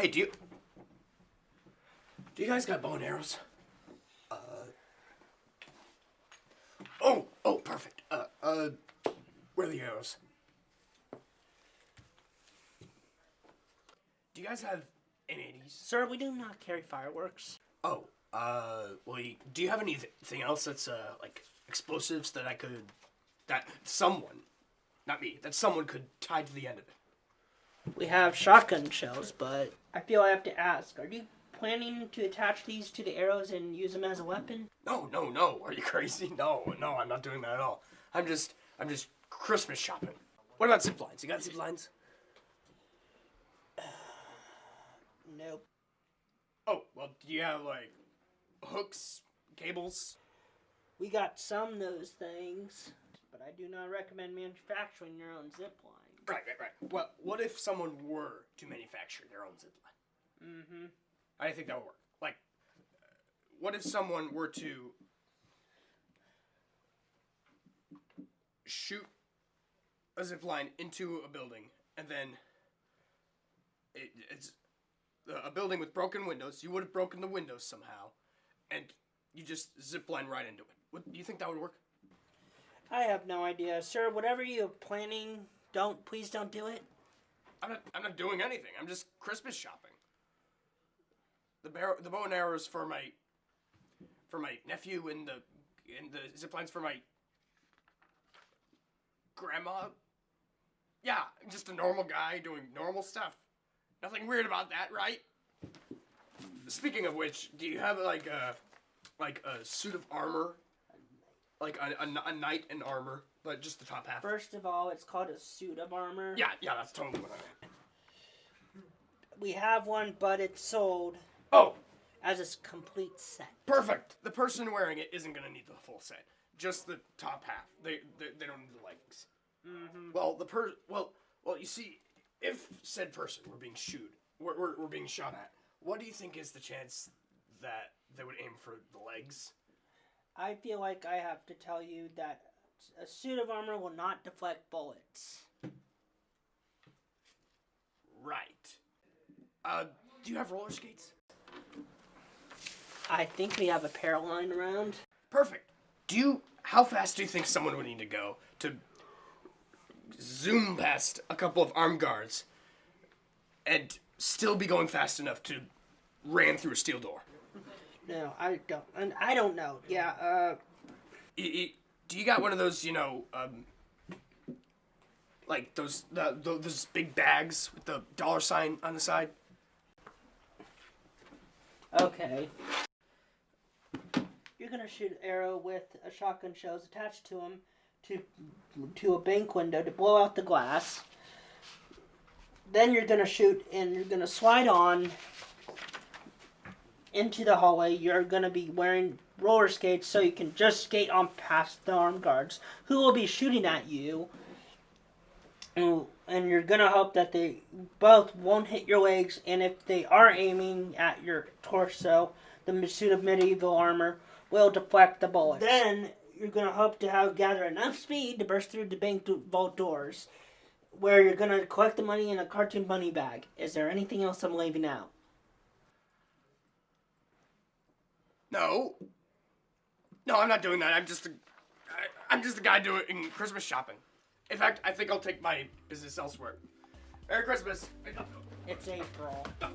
Hey, do you do you guys got bow and arrows? Uh. Oh, oh, perfect. Uh, uh, where are the arrows? Do you guys have M80s? Sir, we do not carry fireworks. Oh, uh, well, you- do you have anything else that's uh like explosives that I could that someone, not me, that someone could tie to the end of it? We have shotgun shells, but I feel I have to ask, are you planning to attach these to the arrows and use them as a weapon? No, no, no. Are you crazy? No, no, I'm not doing that at all. I'm just, I'm just Christmas shopping. What about zip lines? You got zip lines? Nope. Oh, well, do you have like hooks, cables? We got some of those things, but I do not recommend manufacturing your own zip line. Right, right, right. Well, what if someone were to manufacture their own zip line? Mm-hmm. I think that would work. Like, what if someone were to shoot a zip line into a building and then it, it's uh, a building with broken windows? You would have broken the windows somehow, and you just zip line right into it. What, do you think that would work? I have no idea, sir. Whatever you're planning, don't please don't do it. I'm not. I'm not doing anything. I'm just Christmas shopping. The barrow, the bow and arrows for my, for my nephew, and the, and the zip lines for my. Grandma. Yeah, I'm just a normal guy doing normal stuff. Nothing weird about that, right? Speaking of which, do you have like a, like a suit of armor, like a, a, a knight in armor, but just the top half? First of all, it's called a suit of armor. Yeah, yeah, that's totally what I meant. We have one, but it's sold Oh, as a complete set. Perfect. The person wearing it isn't gonna need the full set. Just the top half. They they, they don't need the leggings. Mm-hmm. Well, the per well well you see, if said person were being shoot, were, were, were being shot at, what do you think is the chance that they would aim for the legs? I feel like I have to tell you that a suit of armor will not deflect bullets. Right. Uh, do you have roller skates? I think we have a pair lying around. Perfect. Do you? How fast do you think someone would need to go to zoom past a couple of armed guards and still be going fast enough to ram through a steel door? No, I don't. And I don't know. Yeah. Uh, Y- y- do you got one of those? You know, um, like those the, tho- those big bags with the dollar sign on the side? okay. You're gonna shoot arrow with a shotgun shells attached to them to to a bank window to blow out the glass. Then you're gonna shoot and you're gonna slide on into the hallway. You're gonna be wearing roller skates so you can just skate on past the armed guards who will be shooting at you. And you're gonna hope that they both won't hit your legs, and if they are aiming at your torso, the suit of medieval armor will deflect the bullets. Then you're gonna hope to have gather enough speed to burst through the bank vault doors, where you're gonna collect the money in a cartoon money bag. Is there anything else I'm leaving out? No. No, I'm not doing that. I'm just a, I, I'm just a guy doing Christmas shopping. In fact, I think I'll take my business elsewhere. Merry Christmas. It's April. Uh,